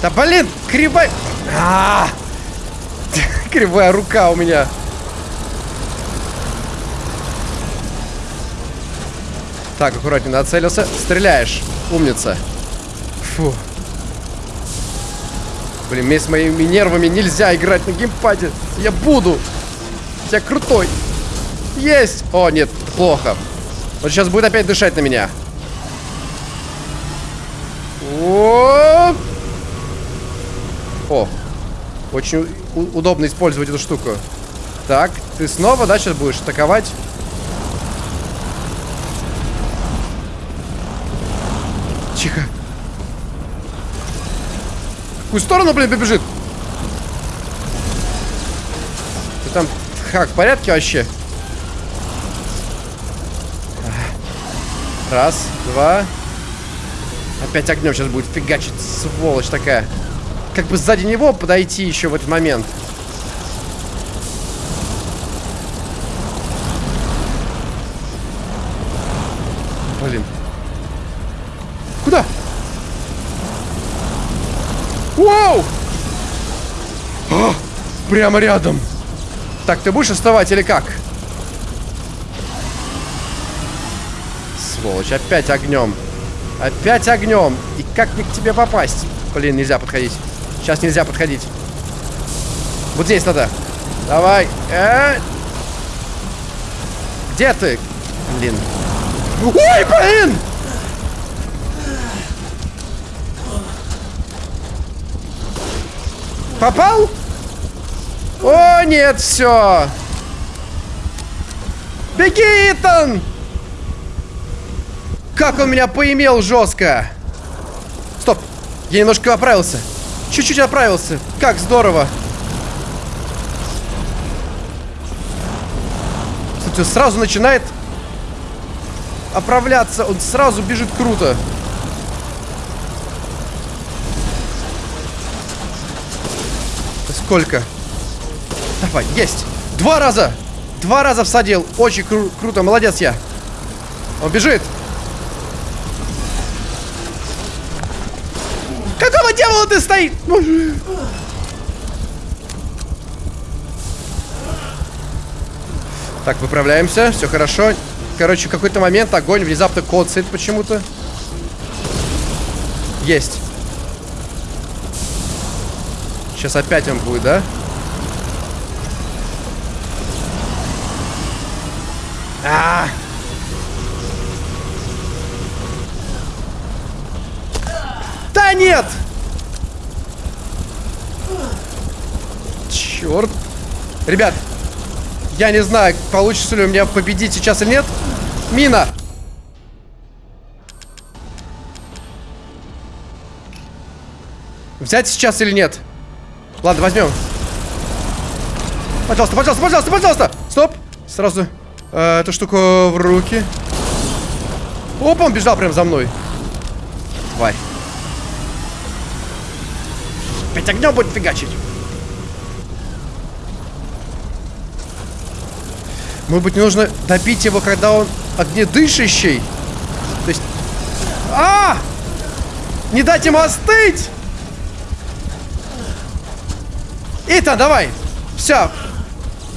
Да блин, кривая... А -а -а! Кривая рука у меня. Так, аккуратнее, нацелился. Стреляешь. Умница. Фу. Блин, мне с моими нервами нельзя играть на геймпаде. Я буду. Я крутой. Есть. О, нет, плохо. Он сейчас будет опять дышать на меня. О, О. Очень удобно использовать эту штуку. Так, ты снова, да, сейчас будешь атаковать? Тихо. В какую сторону, блин, побежит? Ты там, как, в порядке вообще? Раз, два. Опять огнем сейчас будет фигачить, сволочь такая. Как бы сзади него подойти еще в этот момент. Блин. Куда? Вау! А, прямо рядом. Так, ты будешь вставать или как? Сволочь, опять огнем. Опять огнем. И как мне к тебе попасть? Блин, нельзя подходить. Сейчас нельзя подходить. Вот здесь надо. Давай. Э -э Где ты? Блин. Ой, блин! Попал? О, нет, все. Беги, Итан! Как он меня поимел жестко! Стоп! Я немножко оправился. Чуть-чуть оправился. Как здорово. Кстати, сразу начинает оправляться. Он сразу бежит круто. Сколько? Давай, есть. Два раза. Два раза всадил. Очень кру круто. Молодец я. Он бежит. Какого дьявола ты стоит? Так, выправляемся. Все хорошо. Короче, в какой-то момент огонь внезапно коцает почему-то. Есть. Сейчас опять он будет, да? А. Да нет! Черт. Ребят, я не знаю, получится ли у меня победить сейчас или нет. Мина! Взять сейчас или нет? Ладно, возьмем. Пожалуйста, пожалуйста, пожалуйста, пожалуйста! Стоп! Сразу э, эту штуку в руки. Опа, он бежал прям за мной. Тварь. Опять огнем будет фигачить. Может быть, нужно добить его, когда он огнедышащий? То есть... А! Не дать ему остыть! Итан, давай. Все.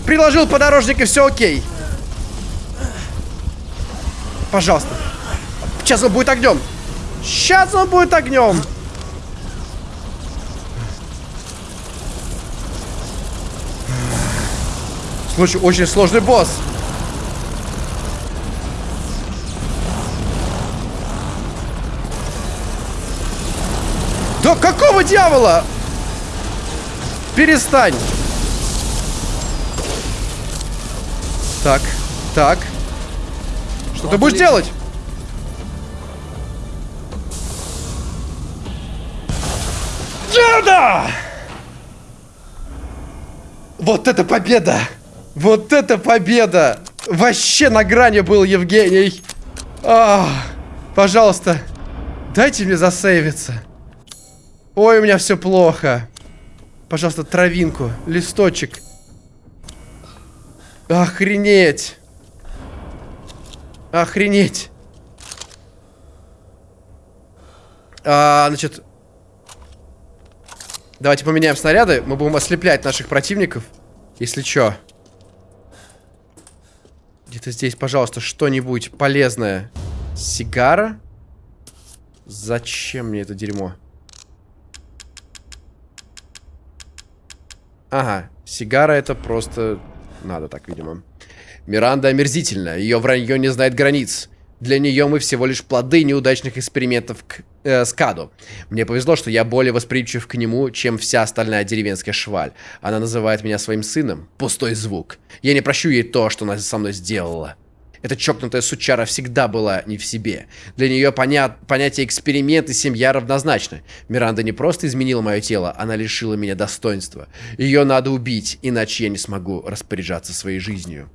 Приложил подорожник и все окей. Пожалуйста. Сейчас он будет огнем. Сейчас он будет огнем. Слушай, очень сложный босс. Да какого дьявола? Перестань. Так, так. Что ты будешь делать? Джада! Вот это победа! Вот это победа! Вообще на грани был Евгений. А, пожалуйста, дайте мне засейвиться. Ой, у меня все плохо. Пожалуйста, травинку, листочек. Охренеть. Охренеть. А, значит... Давайте поменяем снаряды. Мы будем ослеплять наших противников. Если что. Где-то здесь, пожалуйста, что-нибудь полезное. Сигара? Зачем мне это дерьмо? Ага, сигара это просто... Надо так, видимо. Миранда омерзительна, ее вранье не знает границ. Для нее мы всего лишь плоды неудачных экспериментов к э, Скаду. Мне повезло, что я более восприимчив к нему, чем вся остальная деревенская шваль. Она называет меня своим сыном. Пустой звук. Я не прощу ей то, что она со мной сделала. Эта чокнутая сучара всегда была не в себе. Для нее поня понятие эксперимент и семья равнозначны. Миранда не просто изменила мое тело, она лишила меня достоинства. Ее надо убить, иначе я не смогу распоряжаться своей жизнью.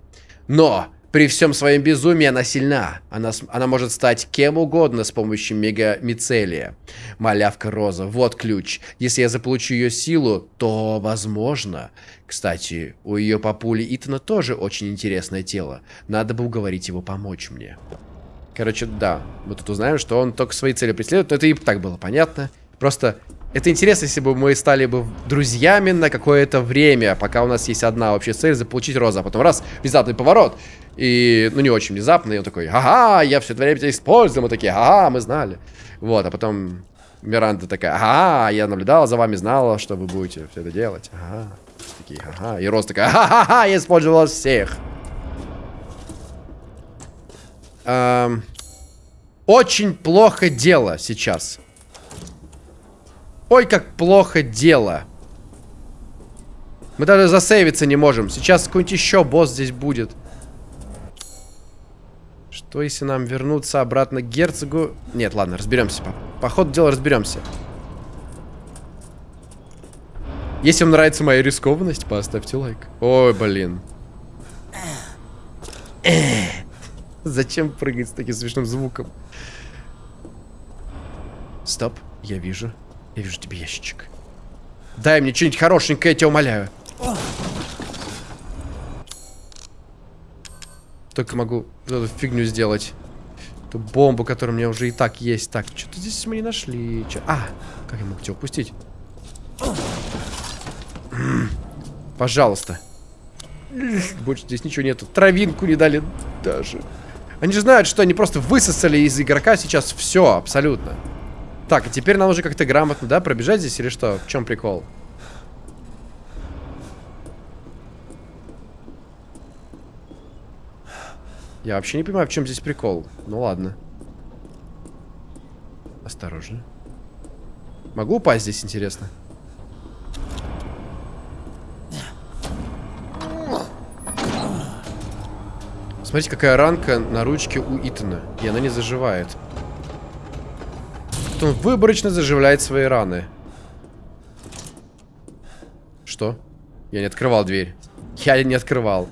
Но при всем своем безумии она сильна. Она, она может стать кем угодно с помощью мегамицелия. Малявка Роза, вот ключ. Если я заполучу ее силу, то возможно. Кстати, у ее папули Итана тоже очень интересное тело. Надо бы уговорить его помочь мне. Короче, да, мы тут узнаем, что он только свои цели преследует. Но это и так было понятно. Просто это интересно, если бы мы стали бы друзьями на какое-то время, пока у нас есть одна общая цель, заполучить Розу, а потом раз, внезапный поворот. И, ну, не очень внезапно, и он такой, ага, я все это время тебя использую, мы такие, ага, мы знали. Вот, а потом Миранда такая, ага, я наблюдала за вами, знала, что вы будете все это делать. Ага, такие, ага. И Роз такая, ха-ха-ха, я использовал вас всех. Эм, очень плохо дело сейчас. Ой, как плохо дело. Мы даже засейвиться не можем. Сейчас какой-нибудь еще босс здесь будет. Что если нам вернуться обратно к герцогу? Нет, ладно, разберемся. По, по ходу дела разберемся. Если вам нравится моя рискованность, поставьте лайк. Ой, блин. Зачем прыгать с таким смешным звуком? Стоп, я вижу. Я вижу тебе ящичек. Дай мне что-нибудь хорошенькое, я тебя умоляю. Только могу эту фигню сделать. Эту бомбу, которая у меня уже и так есть. Так, что-то здесь мы не нашли. Чё? А, как я мог тебя упустить? Пожалуйста. Больше здесь ничего нету. Травинку не дали даже. Они же знают, что они просто высосали из игрока сейчас все, абсолютно. Так, а теперь нам уже как-то грамотно, да, пробежать здесь или что? В чем прикол? Я вообще не понимаю, в чем здесь прикол. Ну ладно. Осторожно. Могу упасть здесь, интересно? Смотрите, какая ранка на ручке у Итана. И она не заживает. Он выборочно заживляет свои раны. Что? Я не открывал дверь. Я не открывал.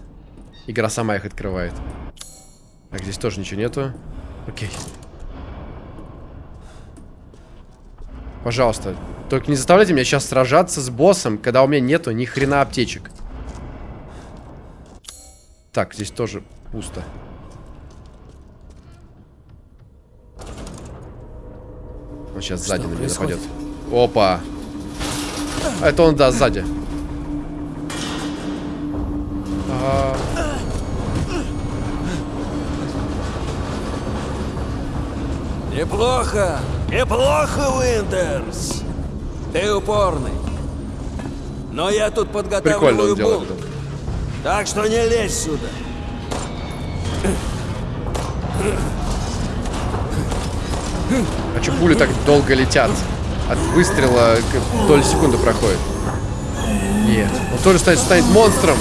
Игра сама их открывает. Так, здесь тоже ничего нету. Окей. Пожалуйста. Только не заставляйте меня сейчас сражаться с боссом, когда у меня нету ни хрена аптечек. Так, здесь тоже пусто. Сейчас Что сзади на меня нападет. Опа. Это он, да, сзади. Ага. Неплохо, неплохо, Уиндерс. Ты упорный. Но я тут подготавливаю бунт. Так что не лезь сюда. Че пули так долго летят? От выстрела доля секунды проходит. Нет. Он тоже станет, станет монстром.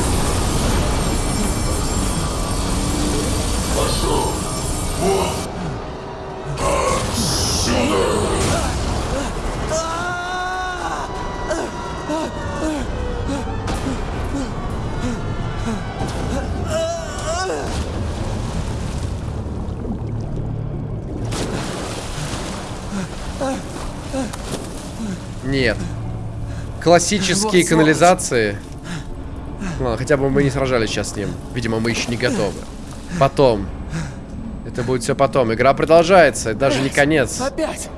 Классические канализации. Ладно, хотя бы мы не сражались сейчас с ним. Видимо, мы еще не готовы. Потом. Это будет все потом. Игра продолжается. Даже не конец. Опять!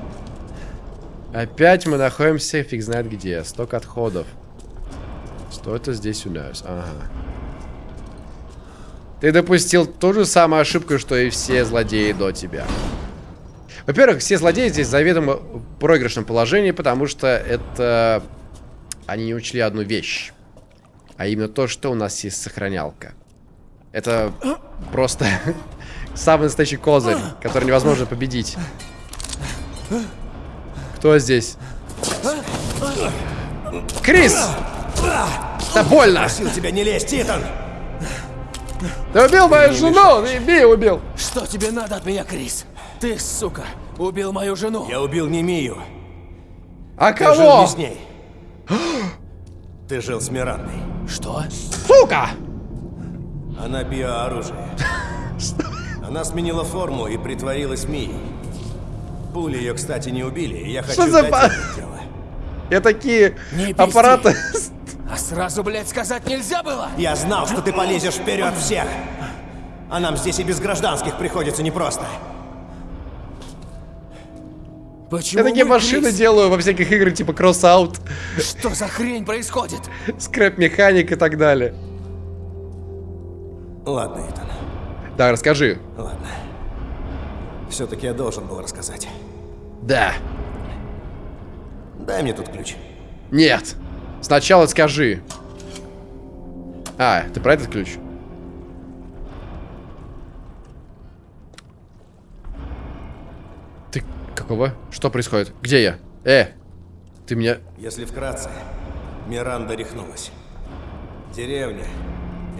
Опять мы находимся фиг знает где. Сток отходов. Что это здесь у нас? Ага. Ты допустил ту же самую ошибку, что и все злодеи до тебя. Во-первых, все злодеи здесь заведомо в проигрышном положении, потому что это... Они не учли одну вещь. А именно то, что у нас есть сохранялка. Это просто самый настоящий козырь, который невозможно победить. Кто здесь? Крис! Да больно! Просил тебя не лезть, Итан! Ты убил мою жену! Ты Би убил! Что тебе надо от меня, Крис? Ты, сука, убил мою жену. Я убил не Мию. А Ты жил кого? не с ней. Ты жил с Мирандой. Что? Сука! Она биооружие. Она сменила форму и притворилась Мией. Пули ее, кстати, не убили, и я хочу за сдать ба- это дело. Я такие Не аппараты. А сразу, блядь, сказать нельзя было? Я знал, что ты полезешь вперед всех. А нам здесь и без гражданских приходится непросто. Почему Я такие машины Крис? делаю во всяких играх типа кросс-аут, Что за хрень происходит? скрэп-механик и так далее. Ладно, Итан. Да, расскажи. Ладно. Все-таки я должен был рассказать. Да. Дай мне тут ключ. Нет. Сначала скажи. А, ты про этот ключ? Какого? Что происходит? Где я? Э, ты меня... Если вкратце, Миранда рехнулась. Деревня,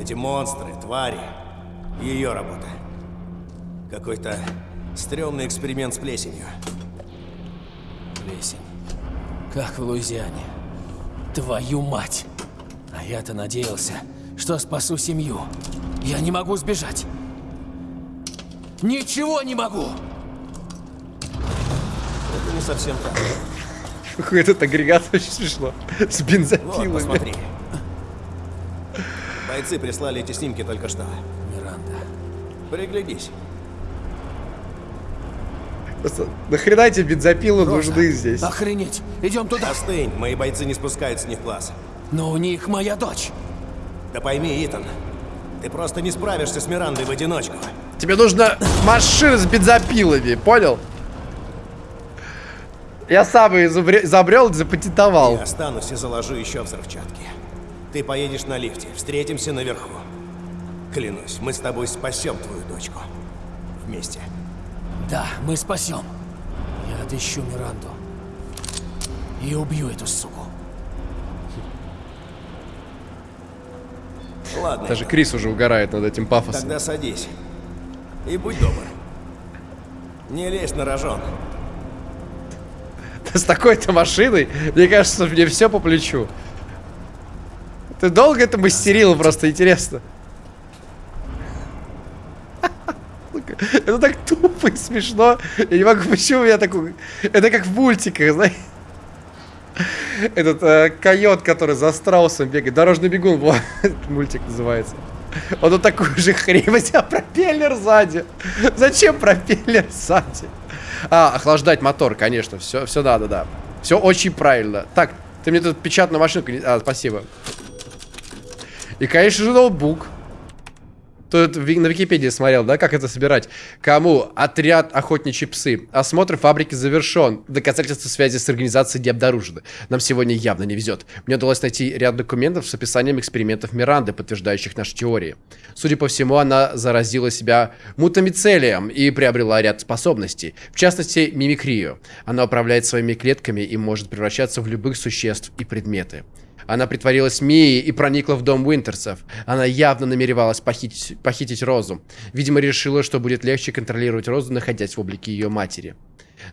эти монстры, твари, ее работа. Какой-то стрёмный эксперимент с плесенью. Плесень. Как в Луизиане. Твою мать. А я-то надеялся, что спасу семью. Я не могу сбежать. Ничего не могу. Совсем так. Какой этот агрегат очень смешно. С Вот, бензопилами. посмотри. Бойцы прислали эти снимки только что. Миранда. Приглядись. Просто нахрена эти бензопилы нужны здесь? Охренеть. Идем туда. Остынь, мои бойцы не спускают с них глаз. Но у них моя дочь. Да пойми, Итан, ты просто не справишься с Мирандой в одиночку. Тебе нужна машина с бензопилами, понял? Я сам ее изобре- изобрел запатентовал. Я останусь и заложу еще взрывчатки. Ты поедешь на лифте, встретимся наверху. Клянусь, мы с тобой спасем твою дочку. Вместе. Да, мы спасем. Я отыщу Миранду. И убью эту суку. Ладно, Даже Крис уже угорает над этим пафосом. тогда садись. И будь добр. Не лезь на рожон. С такой-то машиной, мне кажется, мне все по плечу. Ты долго это мастерил, просто интересно. Это так тупо и смешно. Я не могу, почему я такой... Это как в мультиках, знаешь. Этот э, койот, который за страусом бегает. Дорожный бегун, вот, мультик называется. Он вот такую же хрень, тебя пропеллер сзади. Зачем пропеллер сзади? А, охлаждать мотор, конечно, все, все надо, да. Все очень правильно. Так, ты мне тут печатную машинку... А, спасибо. И, конечно же, ноутбук. Тут на Википедии смотрел, да, как это собирать. Кому? Отряд охотничьи псы. Осмотр фабрики завершен. Доказательства связи с организацией не обнаружены. Нам сегодня явно не везет. Мне удалось найти ряд документов с описанием экспериментов Миранды, подтверждающих наши теории. Судя по всему, она заразила себя мутамицелием и приобрела ряд способностей. В частности, мимикрию. Она управляет своими клетками и может превращаться в любых существ и предметы. Она притворилась Мией и проникла в дом Уинтерсов. Она явно намеревалась похитить, похитить Розу. Видимо, решила, что будет легче контролировать Розу, находясь в облике ее матери.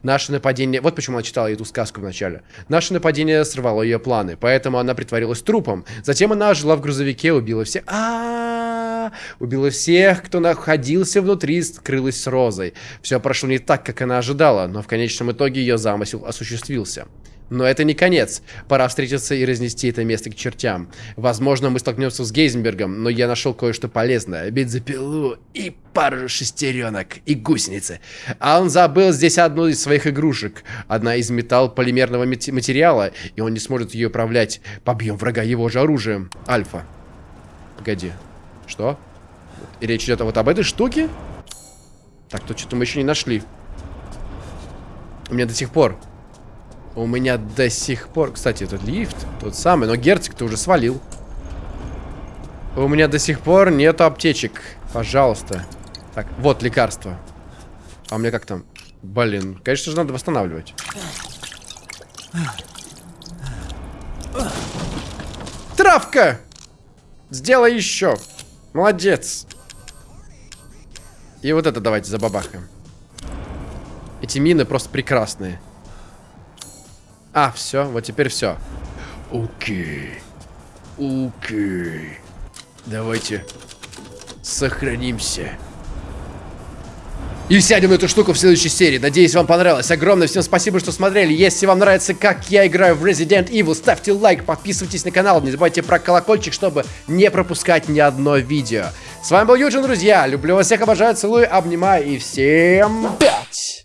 Наше нападение... Вот почему она читала эту сказку вначале. Наше нападение сорвало ее планы, поэтому она притворилась трупом. Затем она жила в грузовике, убила всех... а Убила всех, кто находился внутри, скрылась с Розой. Все прошло не так, как она ожидала, но в конечном итоге ее замысел осуществился. Но это не конец. Пора встретиться и разнести это место к чертям. Возможно, мы столкнемся с Гейзенбергом, но я нашел кое-что полезное. Бензопилу и пару шестеренок и гусеницы. А он забыл здесь одну из своих игрушек. Одна из металл-полимерного материала, и он не сможет ее управлять. Побьем врага его же оружием. Альфа. Погоди. Что? И речь идет вот об этой штуке? Так, тут что-то мы еще не нашли. У меня до сих пор у меня до сих пор... Кстати, этот лифт тот самый, но герцог-то уже свалил. У меня до сих пор нету аптечек. Пожалуйста. Так, вот лекарство. А у меня как там? Блин, конечно же надо восстанавливать. Травка! Сделай еще. Молодец. И вот это давайте забабахаем. Эти мины просто прекрасные. А, все, вот теперь все. Окей. Окей. Давайте сохранимся. И сядем на эту штуку в следующей серии. Надеюсь, вам понравилось. Огромное всем спасибо, что смотрели. Если вам нравится, как я играю в Resident Evil, ставьте лайк, подписывайтесь на канал. Не забывайте про колокольчик, чтобы не пропускать ни одно видео. С вами был Юджин, друзья. Люблю вас всех, обожаю, целую, обнимаю и всем пять!